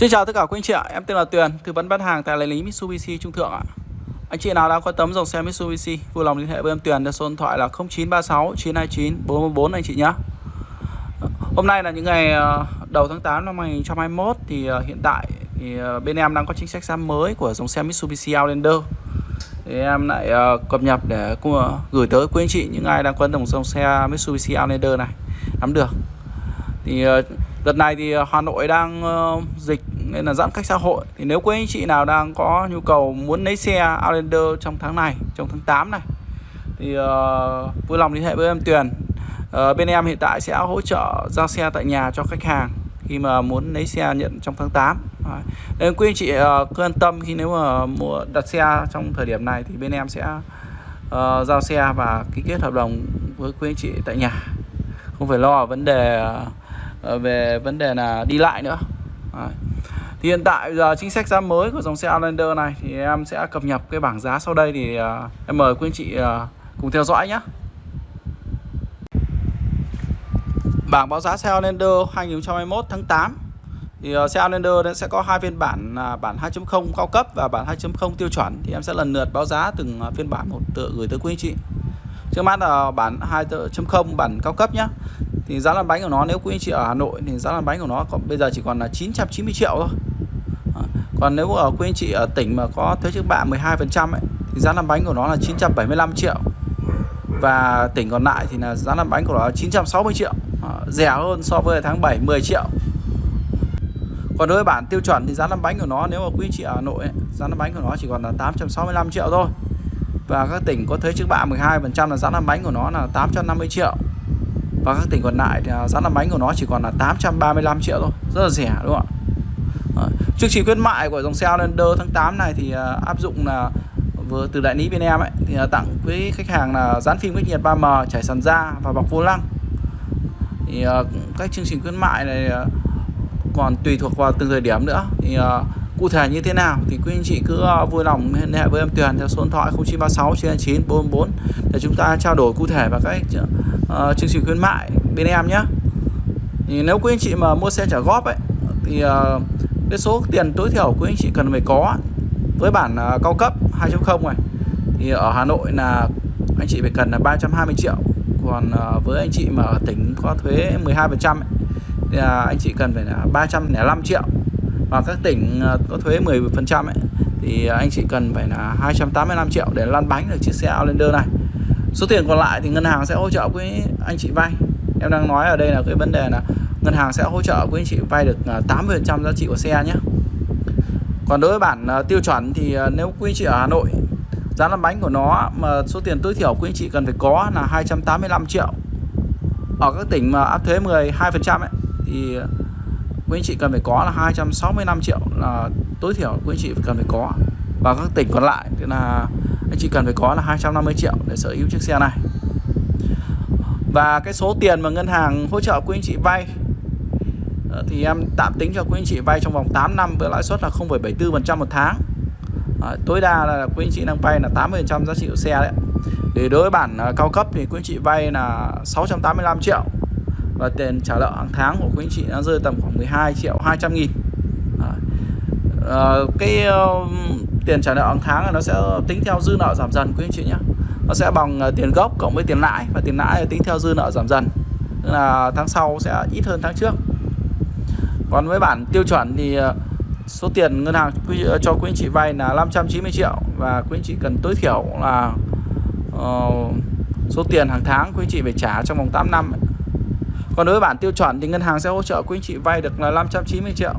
Xin chào tất cả quý anh chị ạ, em tên là Tuyền, tư vấn bán hàng tại đại lý Mitsubishi Trung Thượng ạ. Anh chị nào đang quan tâm dòng xe Mitsubishi, vui lòng liên hệ với em Tuyền theo số điện thoại là 0936 929 444 anh chị nhé. Hôm nay là những ngày ờ, đầu tháng 8 năm 2021 thì ờ, hiện tại thì ờ, bên em đang có chính sách giá mới của dòng xe Mitsubishi Outlander. Thì em lại cập nhật để gửi tới quý anh chị những ai đang quan tâm dòng xe Mitsubishi Outlander này nắm được. Thì đợt này thì Hà Nội đang dịch nên là giãn cách xã hội. Thì nếu quý anh chị nào đang có nhu cầu muốn lấy xe Outlander trong tháng này trong tháng 8 này thì uh, vui lòng liên hệ với em Tuyền. Uh, bên em hiện tại sẽ hỗ trợ giao xe tại nhà cho khách hàng khi mà muốn lấy xe nhận trong tháng 8 Đấy. nên quý anh chị uh, cứ yên tâm khi nếu mà mua đặt xe trong thời điểm này thì bên em sẽ uh, giao xe và ký kết hợp đồng với quý anh chị tại nhà. Không phải lo vấn đề uh, về vấn đề là đi lại nữa. Đấy. Thì hiện tại giờ chính sách giá mới của dòng xe Outlander này thì em sẽ cập nhật cái bảng giá sau đây thì uh, em mời quý anh chị uh, cùng theo dõi nhé. Bảng báo giá xe Outlander 2021 tháng 8 thì uh, xe Outlander sẽ có hai phiên bản là bản 2.0 cao cấp và bản 2.0 tiêu chuẩn thì em sẽ lần lượt báo giá từng phiên bản một tự gửi tới quý anh chị. Trước mắt là bản 2.0 bản cao cấp nhá. Thì giá lăn bánh của nó nếu quý anh chị ở Hà Nội thì giá lăn bánh của nó còn bây giờ chỉ còn là 990 triệu thôi. À, còn nếu ở quý anh chị ở tỉnh mà có thuế trước bạ 12% ấy, thì giá lăn bánh của nó là 975 triệu. Và tỉnh còn lại thì là giá lăn bánh của nó là 960 triệu. À, rẻ hơn so với tháng 7 10 triệu. Còn đối với bản tiêu chuẩn thì giá lăn bánh của nó nếu mà quý anh chị ở Hà Nội ấy, giá lăn bánh của nó chỉ còn là 865 triệu thôi và các tỉnh có thuế trước bạ 12% là giá lăn bánh của nó là 850 triệu. Và các tỉnh còn lại thì à, giá lăn bánh của nó chỉ còn là 835 triệu thôi. Rất là rẻ, đúng không ạ? Ờ, chương trình khuyến mại của dòng xe Outlander tháng 8 này thì à, áp dụng là vừa từ đại lý bên em ấy, thì tặng quý khách hàng là dán phim cách nhiệt 3M trải sàn da và bọc vô lăng. Thì à, các chương trình khuyến mại này còn tùy thuộc vào từng thời điểm nữa. Thì cụ thể như thế nào thì quý anh chị cứ ờ, vui lòng liên hệ với em Tuyền theo số điện thoại 0936 9 444 để chúng ta trao đổi cụ thể và các uh, chương trình khuyến mại bên em nhé. Thì nếu quý anh chị mà mua xe trả góp ấy thì uh, cái số tiền tối thiểu quý anh chị cần phải có với bản uh, cao cấp 2.0 này thì ở Hà Nội là anh chị phải cần là 320 triệu còn uh, với anh chị mà ở tỉnh có thuế 12% ấy, thì uh, anh chị cần phải là 305 triệu và các tỉnh ờ, có thuế 10% ấy, thì anh chị cần phải là 285 triệu để lăn bánh được chiếc xe Outlander này. Số tiền còn lại thì ngân hàng sẽ hỗ trợ với anh chị vay. Em đang nói ở đây là cái vấn đề là ngân hàng sẽ hỗ trợ với anh chị vay được ờ, 80% giá trị của xe nhé. Còn đối với bản ờ, tiêu chuẩn thì nếu quý anh chị ở Hà Nội, giá lăn bánh của nó mà số tiền tối thiểu quý anh chị cần phải có là 285 triệu. Ở các tỉnh mà áp thuế 12% ấy, thì quý anh chị cần phải có là 265 triệu là tối thiểu quý anh chị cần phải có. Và các tỉnh còn lại thì là anh chị cần phải có là 250 triệu để sở hữu chiếc xe này. Và cái số tiền mà ngân hàng hỗ trợ quý anh chị vay ờ, thì em tạm tính cho quý anh chị vay trong vòng 8 năm với lãi suất là 0,74% một tháng. À, tối đa là quý anh chị đang vay là 80% giá trị của xe đấy thì đối với bản ờ, cao cấp thì quý anh chị vay là 685 triệu và tiền trả nợ hàng tháng của quý anh chị nó rơi tầm khoảng 12 triệu 200 nghìn. À, à, cái uh, tiền trả nợ hàng tháng là nó sẽ tính theo dư nợ giảm dần quý anh chị nhé nó sẽ bằng ờ, tiền gốc cộng với tiền lãi và tiền lãi tính theo dư nợ giảm dần. Tức là tháng sau sẽ ít hơn tháng trước. Còn với bản tiêu chuẩn thì số tiền ngân hàng cho quý anh chị vay là 590 triệu và quý anh chị cần tối thiểu là uh, số tiền hàng tháng quý anh chị phải trả trong vòng 8 năm còn đối với bản tiêu chuẩn thì ngân hàng sẽ hỗ trợ quý anh chị vay được là 590 triệu.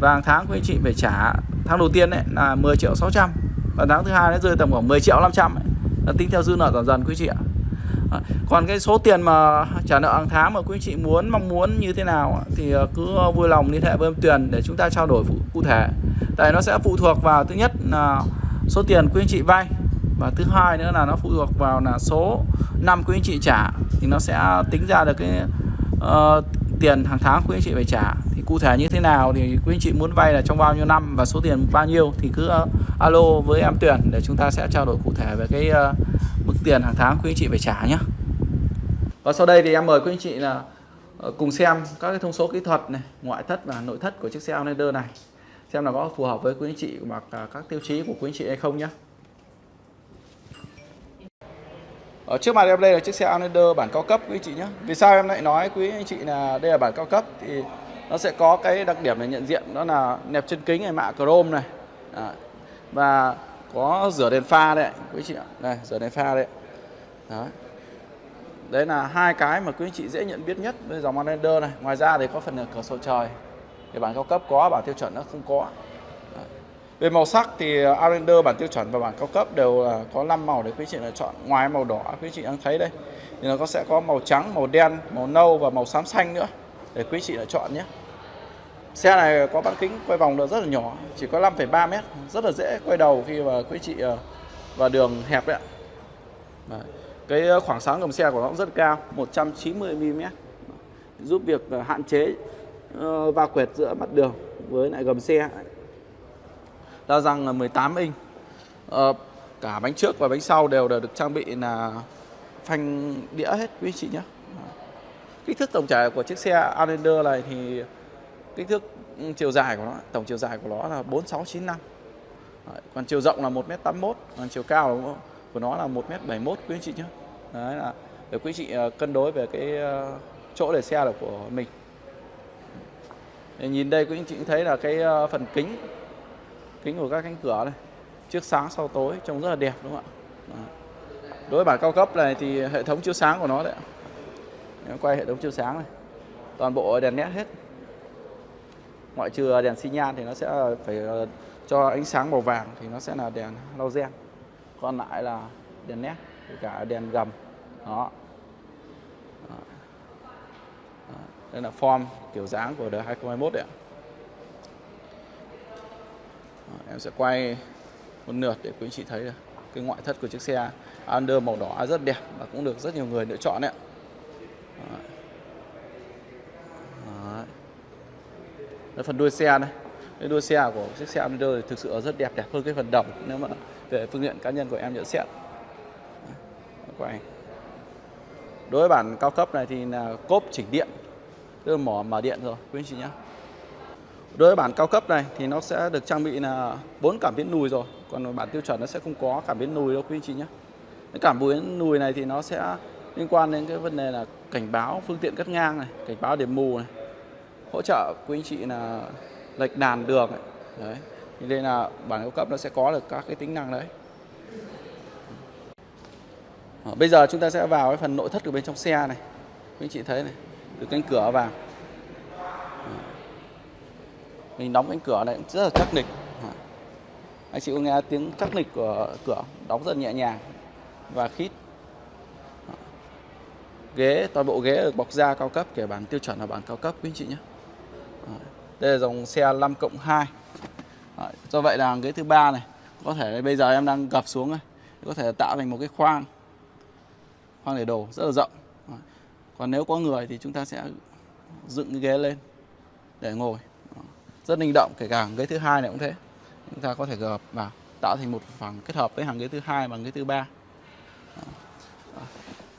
Và hàng tháng quý anh chị phải trả, tháng đầu tiên ấy, là 10 triệu 600 và tháng thứ hai nó rơi tầm khoảng 10 triệu 500 ấy. Là tính theo dư nợ giảm dần quý chị ạ. Còn cái số tiền mà trả nợ hàng tháng mà quý anh chị muốn, mong muốn như thế nào thì ờ, cứ ờ, vui lòng liên hệ với em Tuyền để chúng ta trao đổi cụ thể. Tại nó sẽ phụ thuộc vào thứ nhất là số tiền quý anh chị vay và thứ hai nữa là nó phụ thuộc vào là số năm quý anh chị trả. Thì nó sẽ tính ra được cái uh, tiền hàng tháng quý anh chị phải trả. Thì cụ thể như thế nào thì quý anh chị muốn vay là trong bao nhiêu năm và số tiền bao nhiêu thì cứ uh, alo với em tuyển để chúng ta sẽ trao đổi cụ thể về cái uh, mức tiền hàng tháng quý anh chị phải trả nhé và sau đây thì em mời quý anh chị là cùng xem các cái thông số kỹ thuật này ngoại thất và nội thất của chiếc xe Outlander này. Xem là có phù hợp với quý anh chị hoặc là các tiêu chí của quý anh chị hay không nhé ở trước mặt em đây là chiếc xe Outlander bản cao cấp quý anh chị nhé vì sao em lại nói quý anh chị là đây là bản cao cấp? Thì nó sẽ có cái đặc điểm để nhận diện đó là nẹp chân kính này mạ chrome này. À, và có rửa đèn pha đấy quý chị ạ. Đây rửa đèn pha đấy. Đó. đấy là hai cái mà quý anh chị dễ nhận biết nhất với dòng Outlander này. Ngoài ra thì có phần cửa sổ trời. Thì bản cao cấp có bản tiêu chuẩn nó không có về màu sắc thì ờ, Outlander bản tiêu chuẩn và bản cao cấp đều là có 5 màu để quý chị lựa chọn ngoài màu đỏ quý chị đang thấy đây thì nó sẽ có màu trắng màu đen màu nâu và màu xám xanh nữa để quý chị lựa chọn nhé Xe này có bán kính quay vòng được rất là nhỏ, chỉ có 5,3 mét, rất là dễ quay đầu khi mà quý chị ờ, vào đường hẹp đấy ạ. Cái khoảng sáng gầm xe của nó cũng rất cao, 190 mm, giúp việc hạn chế va quẹt giữa mặt đường với lại gầm xe. Đa răng là 18 inch, ờ, cả bánh trước và bánh sau đều được trang bị là phanh đĩa hết quý chị nhé. Kích thước tổng trải của chiếc xe Outlander này thì kích thước ừ, chiều dài của nó tổng chiều dài của nó là 4695 Đấy, còn chiều rộng là 1m81 còn chiều cao của nó là 1m71 quý anh chị nhé. Đấy là để quý chị ờ, cân đối về cái ờ, chỗ để xe là của mình. Để nhìn đây quý anh chị thấy là cái phần kính kính của các cánh cửa này trước sáng sau tối trông rất là đẹp đúng không ạ? Đối với bản cao cấp này thì hệ thống chiếu sáng của nó đấy Nếu quay hệ thống chiếu sáng này. Toàn bộ đèn nét hết. Ngoại trừ đèn xi nhan thì nó sẽ phải ờ, cho ánh sáng màu vàng thì nó sẽ là đèn laser, còn lại là đèn nét cả đèn gầm. Đó. đây là form kiểu dáng của đời 2021 đấy ạ em sẽ quay một lượt để quý anh chị thấy cái ngoại thất của chiếc xe Under màu đỏ rất đẹp và cũng được rất nhiều người lựa chọn đấy ạ. Đấy, phần đuôi xe này. Cái đuôi xe của chiếc xe under thì thực sự rất đẹp đẹp hơn cái phần đồng nếu mà về phương diện cá nhân của em nhận xét. Quay. Đối với bản cao cấp này thì là cốp chỉnh điện tức là mỏ mở điện rồi quý anh chị nhé đối với bản cao cấp này thì nó sẽ được trang bị là bốn cảm biến lùi rồi còn bản tiêu chuẩn nó sẽ không có cảm biến lùi đâu, quý anh chị nhé cái cảm biến lùi này thì nó sẽ liên quan đến cái vấn đề là cảnh báo phương tiện cắt ngang này, cảnh báo điểm mù này, hỗ trợ quý anh chị là lệch đàn đường này. đấy, thì đây là bản cao cấp nó sẽ có được các cái tính năng đấy ờ, bây giờ chúng ta sẽ vào cái phần nội thất của bên trong xe này quý anh chị thấy này, từ cánh cửa vào mình đóng cánh cửa này cũng rất là chắc nịch. Anh chị có nghe tiếng chắc nịch của cửa đóng rất nhẹ nhàng và khít. Ghế, toàn bộ ghế được bọc da cao cấp, kể bản tiêu chuẩn là bản cao cấp, quý anh chị nhé. Đây là dòng xe 5 cộng 2 do vậy là ghế thứ ba này, có thể bây giờ em đang gập xuống này, có thể tạo thành một cái khoang khoang để đồ, rất là rộng. Còn nếu có người thì chúng ta sẽ dựng cái ghế lên để ngồi rất linh động, kể cả ghế thứ hai này cũng thế. Chúng ta có thể gập vào tạo thành một phần kết hợp với hàng ghế thứ hai và ghế thứ ba.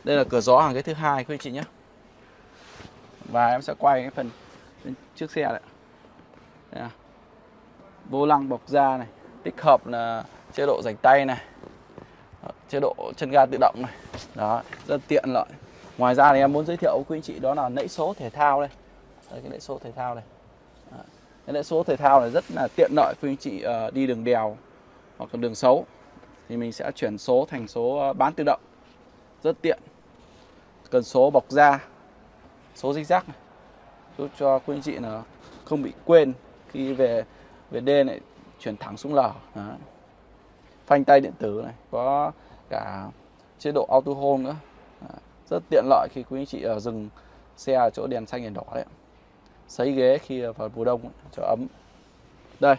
Đây là cửa gió hàng ghế thứ hai, quý anh chị nhé. Và em sẽ quay cái phần trước xe đấy à. vô lăng bọc da này, tích hợp là chế độ rảnh tay này. Chế độ chân ga tự động này. Đó, rất tiện lợi. Ngoài ra thì em muốn giới thiệu với quý anh chị đó là nãy số thể thao đây. Đây, cái nãy số thể thao này nên số thể thao này rất là tiện lợi quý anh chị ờ, đi đường đèo hoặc là đường xấu. Thì mình sẽ chuyển số thành số ờ, bán tự động. Rất tiện. Cần số bọc da, số dích rác này. Giúp cho quý anh chị là không bị quên khi về về D này, chuyển thẳng xuống L Đó. phanh tay điện tử này, có cả chế độ auto hold nữa. Đó. rất tiện lợi khi quý anh chị ở dừng xe ở chỗ đèn xanh đèn đỏ đấy sấy ghế khi vào mùa đông cho ấm. Đây,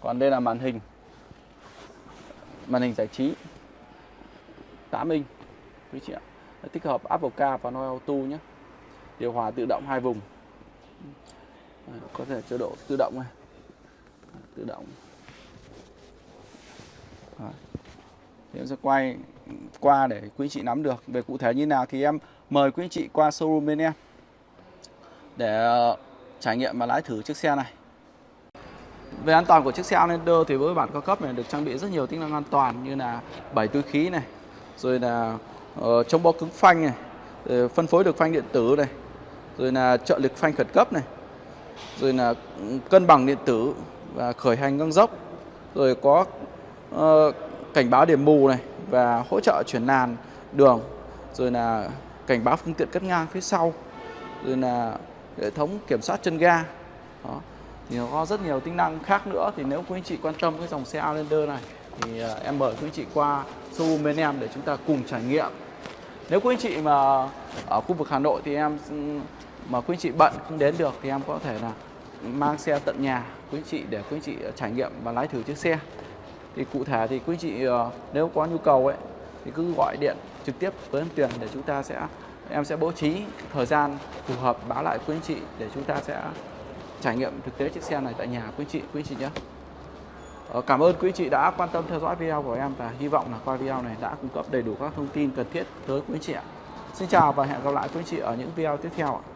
còn đây là màn hình. Màn hình giải trí. 8 inch, quý chị ạ. Tích hợp Apple Car và noel Auto nhé. Điều hòa tự động hai vùng. Có thể chế độ tự động này. Tự động. Thì em sẽ quay qua để quý chị nắm được. Về cụ thể như nào thì em mời quý chị qua showroom bên em. Để ờ, trải nghiệm và lái thử chiếc xe này. Về an toàn của chiếc xe Outlander thì với bản cao cấp này được trang bị rất nhiều tính năng an toàn như là bảy túi khí này, rồi là uh, chống bó cứng phanh này, rồi phân phối được phanh điện tử này, rồi là trợ lực phanh khẩn cấp này, rồi là ừ, cân bằng điện tử và khởi hành ngang dốc, rồi có uh, cảnh báo điểm mù này và hỗ trợ chuyển làn đường, rồi là cảnh báo phương tiện cắt ngang phía sau, rồi là hệ thống kiểm soát chân ga. Đó. Thì nó có rất nhiều tính năng khác nữa. Thì nếu quý anh chị quan tâm cái dòng xe Outlander này, thì à, em mời quý anh chị qua showroom bên em để chúng ta cùng trải nghiệm. Nếu quý anh chị mà ở khu vực Hà Nội thì em, mà quý anh chị bận không đến được thì em có thể là mang xe tận nhà quý anh chị để quý anh chị à, trải nghiệm và lái thử chiếc xe. Thì cụ thể thì quý anh chị à, nếu có nhu cầu ấy, thì cứ gọi điện trực tiếp với em Tuyền để chúng ta sẽ em sẽ bố trí thời gian phù hợp báo lại quý anh chị để chúng ta sẽ trải nghiệm thực tế chiếc xe này tại nhà quý chị quý chị nhé ờ, Cảm ơn quý chị đã quan tâm theo dõi video của em và hy vọng là qua video này đã cung cấp đầy đủ các thông tin cần thiết tới quý chị ạ. Xin chào và hẹn gặp lại quý chị ở những video tiếp theo ạ.